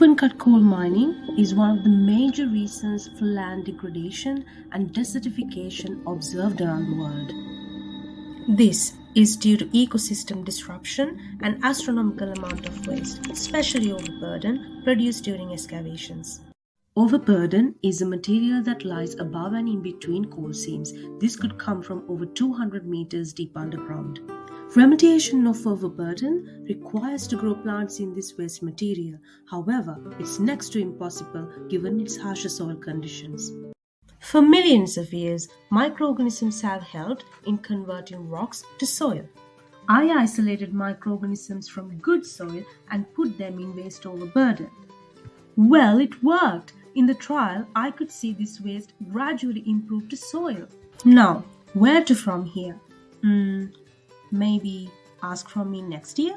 Open cut coal mining is one of the major reasons for land degradation and desertification observed around the world. This is due to ecosystem disruption and astronomical amount of waste, especially overburden, produced during excavations. Overburden is a material that lies above and in between coal seams. This could come from over 200 meters deep underground. Remediation of overburden requires to grow plants in this waste material. However, it's next to impossible given its harsher soil conditions. For millions of years, microorganisms have helped in converting rocks to soil. I isolated microorganisms from good soil and put them in waste overburden. Well, it worked. In the trial, I could see this waste gradually improve to soil. Now, where to from here? Hmm, maybe ask from me next year?